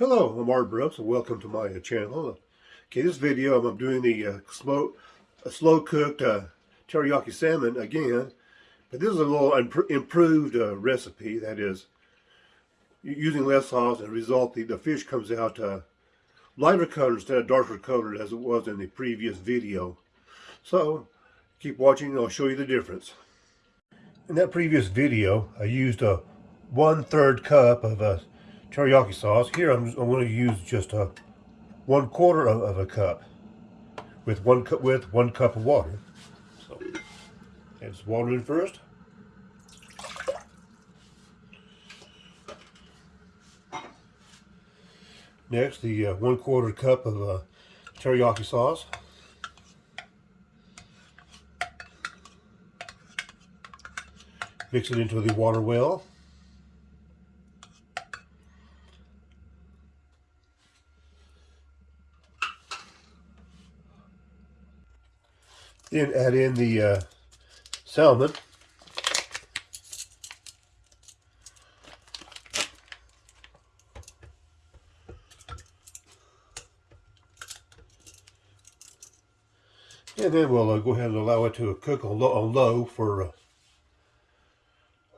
Hello, I'm Art Brooks and welcome to my uh, channel. Okay, this video I'm doing the uh, slow, uh, slow cooked uh, teriyaki salmon again, but this is a little improved uh, recipe. That is, using less sauce, and result the, the fish comes out uh, lighter colored instead of darker colored as it was in the previous video. So, keep watching I'll show you the difference. In that previous video, I used a one-third cup of a teriyaki sauce. Here I'm, I'm going to use just a one quarter of, of, a cup with one cup with one cup of water. So add some water in first. Next, the uh, one quarter cup of uh, teriyaki sauce. Mix it into the water well. Then add in the uh, salmon. And then we'll uh, go ahead and allow it to cook on low, on low for uh,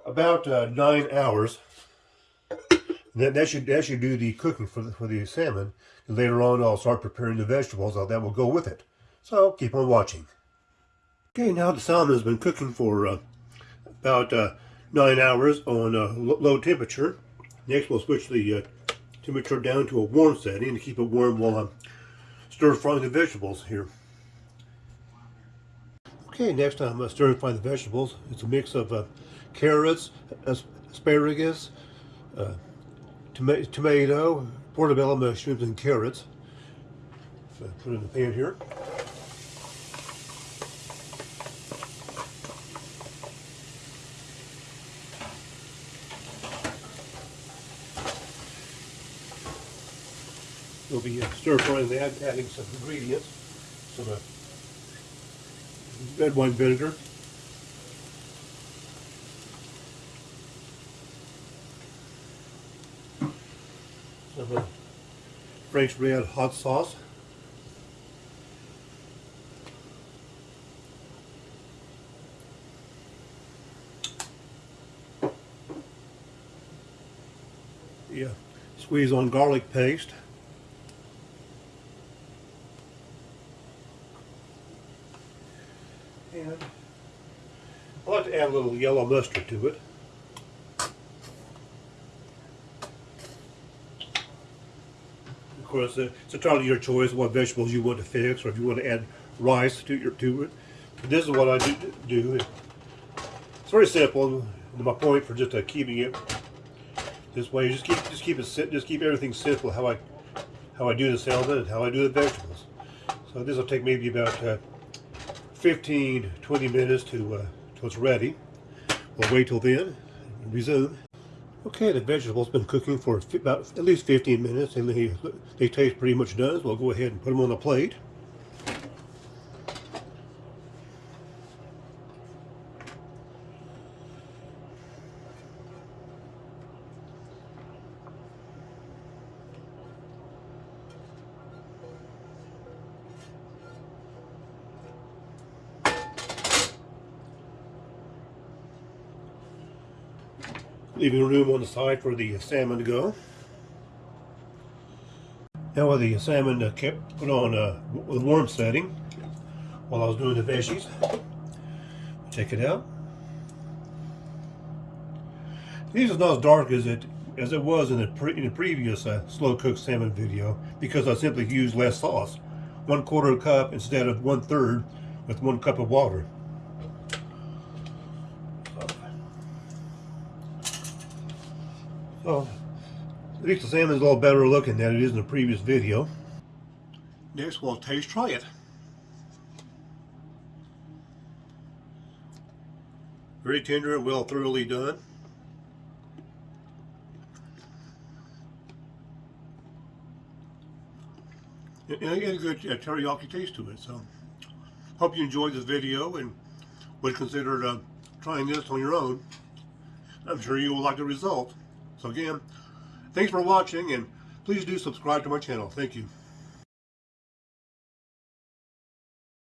about uh, nine hours. That, that should that should do the cooking for the, for the salmon. And later on, I'll start preparing the vegetables. That will go with it. So keep on watching. Okay, now the salmon has been cooking for uh, about uh, nine hours on uh, low temperature. Next, we'll switch the uh, temperature down to a warm setting to keep it warm while I'm stir frying the vegetables here. Okay, next I'm uh, stir frying the vegetables. It's a mix of uh, carrots, asparagus, tomato, portobello mushrooms, and carrots. So put in the pan here. We'll be uh, stir frying that, adding some ingredients, some uh, red wine vinegar, some uh, Frank's RedHot sauce, yeah, squeeze on garlic paste. I like to add a little yellow mustard to it. Of course, uh, it's entirely your choice what vegetables you want to fix, or if you want to add rice to your to it. But this is what I do. do. It's very simple. My point for just uh, keeping it this way, just keep just keep it just keep everything simple. How I how I do the salad and how I do the vegetables. So this will take maybe about uh, 15, 20 minutes to uh, till it's ready. We'll wait till then and resume. Okay, the vegetables been cooking for about at least 15 minutes and they, they taste pretty much done. So we'll go ahead and put them on a plate. Leaving room on the side for the salmon to go. Now with the salmon uh, kept put on uh, a warm setting while I was doing the veggies. Check it out. These is not as dark as it as it was in the, pre in the previous uh, slow cooked salmon video because I simply used less sauce. One quarter cup instead of one third with one cup of water. Oh, at least the salmon is a little better looking than it is in the previous video. Next, we'll taste try it. Very tender and well thoroughly done. And it has a good uh, teriyaki taste to it. So, hope you enjoyed this video and would consider uh, trying this on your own. I'm sure you will like the result. So again, thanks for watching and please do subscribe to my channel. Thank you.